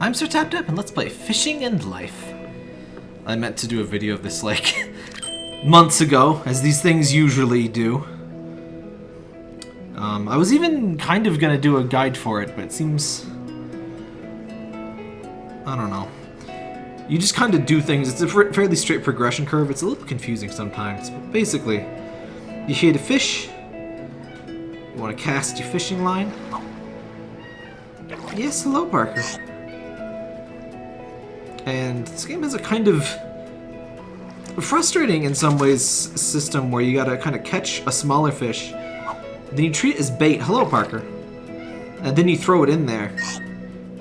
I'm Sir Tapped Up and let's play Fishing and Life. I meant to do a video of this like months ago, as these things usually do. Um, I was even kind of gonna do a guide for it, but it seems... I don't know. You just kind of do things. It's a fairly straight progression curve. It's a little confusing sometimes, but basically, you hit a fish. You want to cast your fishing line. Yes, hello, Parker. And this game has a kind of frustrating in some ways system where you gotta kind of catch a smaller fish, then you treat it as bait. Hello, Parker. And then you throw it in there.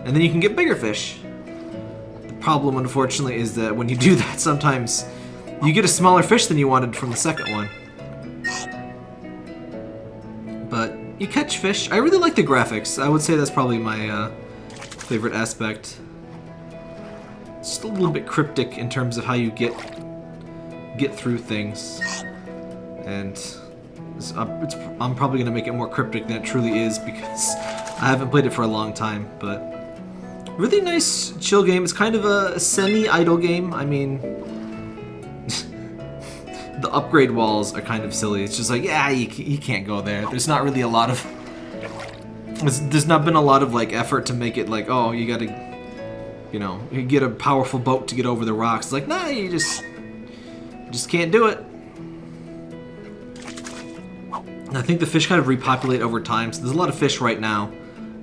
And then you can get bigger fish. The problem, unfortunately, is that when you do that, sometimes you get a smaller fish than you wanted from the second one. But you catch fish. I really like the graphics. I would say that's probably my uh, favorite aspect just a little bit cryptic in terms of how you get get through things. And it's, uh, it's, I'm probably going to make it more cryptic than it truly is because I haven't played it for a long time, but really nice chill game. It's kind of a semi-idle game. I mean, the upgrade walls are kind of silly. It's just like, yeah, you, you can't go there. There's not really a lot of... There's, there's not been a lot of like effort to make it like, oh, you gotta you know, you get a powerful boat to get over the rocks. It's like, nah, you just, you just can't do it. I think the fish kind of repopulate over time, so there's a lot of fish right now,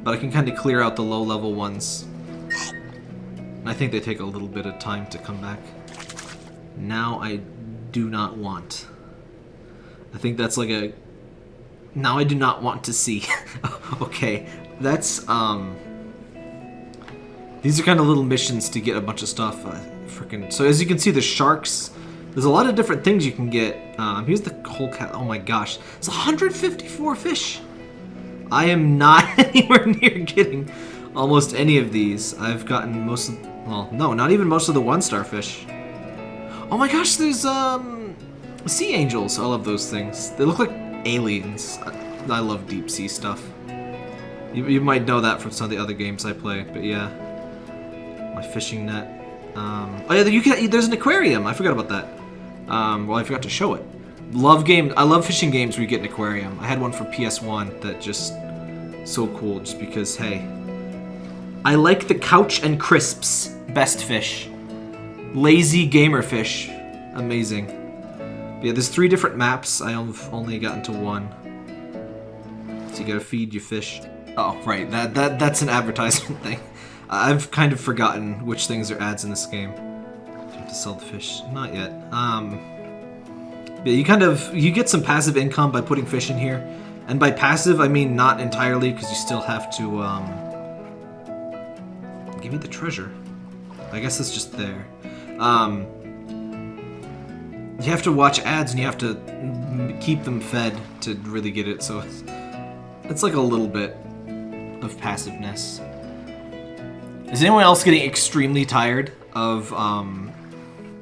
but I can kind of clear out the low-level ones. I think they take a little bit of time to come back. Now I do not want. I think that's like a... Now I do not want to see. okay, that's, um... These are kind of little missions to get a bunch of stuff. Uh, freaking. So as you can see, the sharks. There's a lot of different things you can get. Um, here's the whole cat. Oh my gosh, it's 154 fish. I am not anywhere near getting almost any of these. I've gotten most of. Well, no, not even most of the one-star fish. Oh my gosh, there's um sea angels. I love those things. They look like aliens. I, I love deep sea stuff. You, you might know that from some of the other games I play, but yeah my fishing net. Um, oh yeah, you can, there's an aquarium. I forgot about that. Um, well, I forgot to show it. Love game. I love fishing games where you get an aquarium. I had one for PS1 that just so cool. Just because, hey, I like the couch and crisps. Best fish. Lazy gamer fish. Amazing. But yeah, there's three different maps. I only gotten to one. So you gotta feed your fish. Oh, right. That that that's an advertisement thing. I've kind of forgotten which things are ads in this game. Do have to sell the fish? Not yet. Um, you kind of you get some passive income by putting fish in here, and by passive I mean not entirely because you still have to um, give me the treasure. I guess it's just there. Um, you have to watch ads and you have to keep them fed to really get it. So it's, it's like a little bit of passiveness. Is anyone else getting extremely tired of um,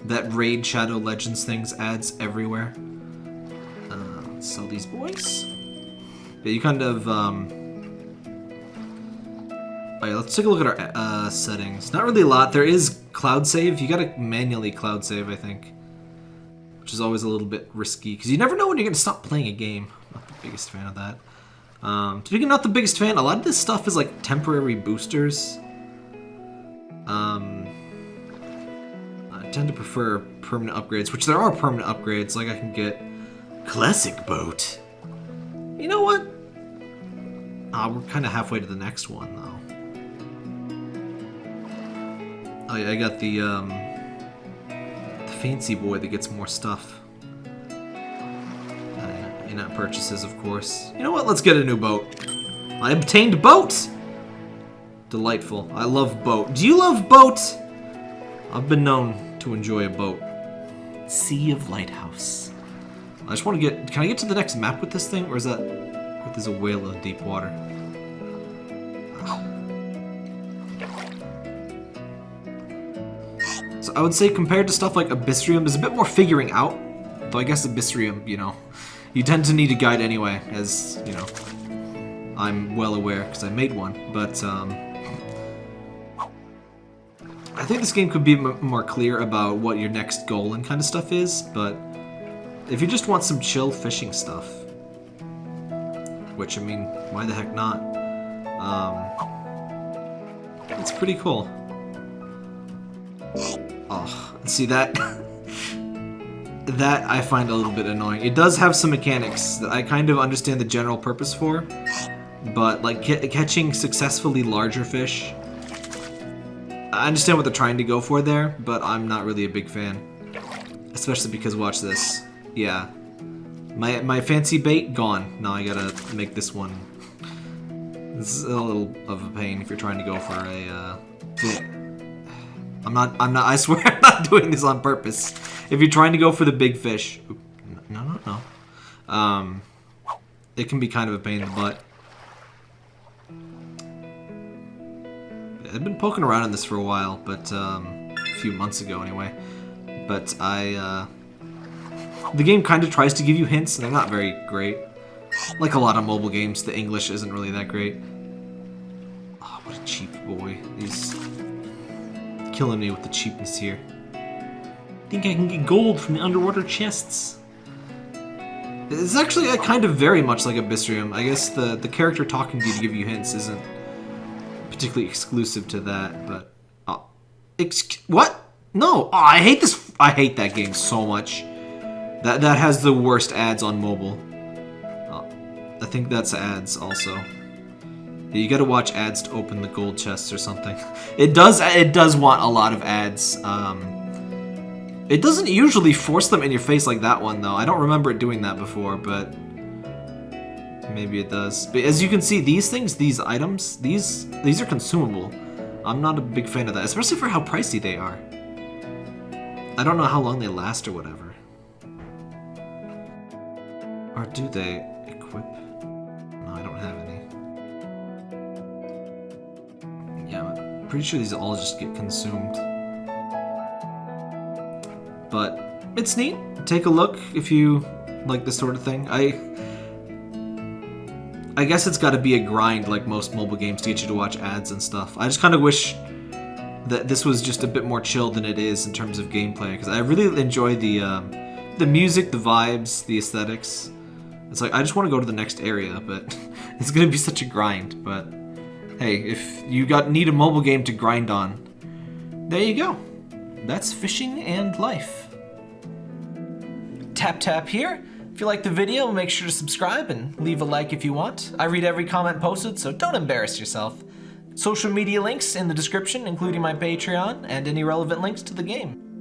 that Raid Shadow Legends things ads everywhere? Uh, sell these boys. Yeah, you kind of... Um... Alright, let's take a look at our uh, settings. Not really a lot. There is cloud save. You gotta manually cloud save, I think. Which is always a little bit risky, because you never know when you're gonna stop playing a game. Not the biggest fan of that. Um, speaking of not the biggest fan, a lot of this stuff is like temporary boosters. Um, I tend to prefer permanent upgrades, which there are permanent upgrades. Like I can get classic boat. You know what? Ah, we're kind of halfway to the next one though. Oh yeah, I got the um, the fancy boy that gets more stuff. Uh, in-app purchases, of course. You know what? Let's get a new boat. I obtained boat. Delightful. I love boat. Do you love boat? I've been known to enjoy a boat. Sea of Lighthouse. I just want to get... Can I get to the next map with this thing? Or is that... There's a whale of deep water? So I would say compared to stuff like Abyssrium, there's a bit more figuring out. Though I guess Abyssrium, you know, you tend to need a guide anyway, as, you know, I'm well aware because I made one. But, um, I think this game could be more clear about what your next goal and kind of stuff is, but if you just want some chill fishing stuff, which I mean, why the heck not? Um, it's pretty cool. Oh, see that? that I find a little bit annoying. It does have some mechanics that I kind of understand the general purpose for, but like catching successfully larger fish, I understand what they're trying to go for there, but I'm not really a big fan. Especially because watch this. Yeah. My my fancy bait gone. Now I gotta make this one. This is a little of a pain if you're trying to go for a, uh... I'm not I'm not I swear I'm not doing this on purpose. If you're trying to go for the big fish, no no no. Um it can be kind of a pain in the butt. I've been poking around on this for a while, but um, a few months ago anyway. But I, uh, the game kind of tries to give you hints, and they're not very great. Like a lot of mobile games, the English isn't really that great. Oh, what a cheap boy. He's killing me with the cheapness here. Think I can get gold from the underwater chests. It's actually uh, kind of very much like Abyssrium. I guess the, the character talking to you to give you hints isn't particularly exclusive to that, but uh, ex- what? No, oh, I hate this. I hate that game so much. That that has the worst ads on mobile. Uh, I think that's ads also. You gotta watch ads to open the gold chests or something. It does. It does want a lot of ads. Um, it doesn't usually force them in your face like that one though. I don't remember it doing that before, but Maybe it does. But as you can see, these things, these items, these these are consumable. I'm not a big fan of that, especially for how pricey they are. I don't know how long they last or whatever. Or do they equip? No, I don't have any. Yeah, I'm pretty sure these all just get consumed. But it's neat. Take a look if you like this sort of thing. I I guess it's got to be a grind like most mobile games to get you to watch ads and stuff. I just kind of wish that this was just a bit more chill than it is in terms of gameplay because I really enjoy the um, the music, the vibes, the aesthetics. It's like I just want to go to the next area, but it's gonna be such a grind. But hey, if you got need a mobile game to grind on, there you go. That's fishing and life. Tap tap here. If you liked the video, make sure to subscribe and leave a like if you want. I read every comment posted, so don't embarrass yourself. Social media links in the description, including my Patreon and any relevant links to the game.